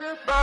you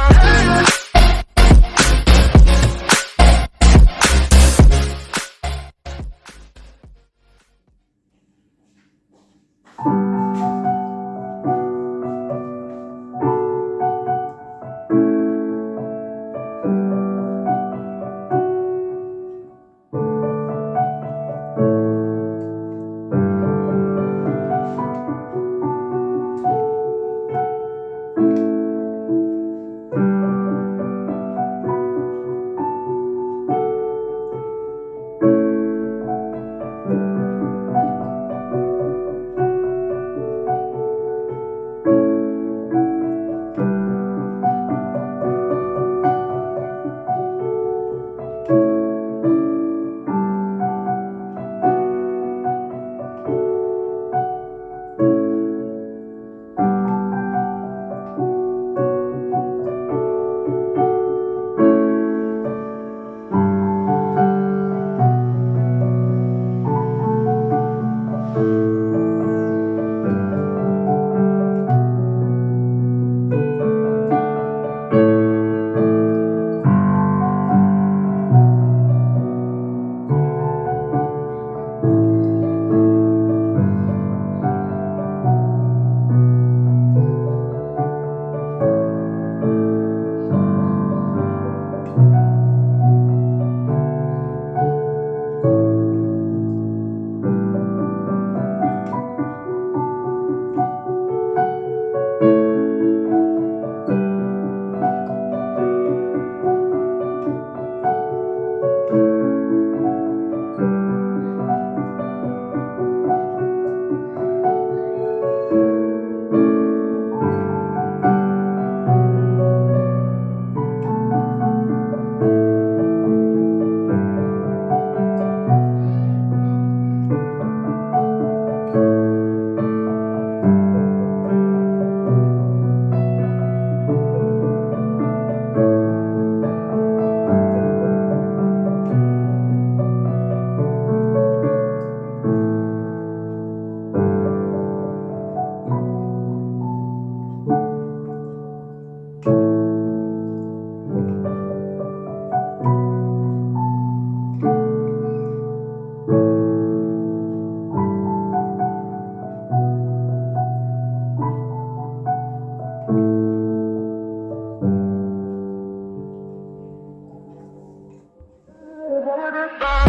bye.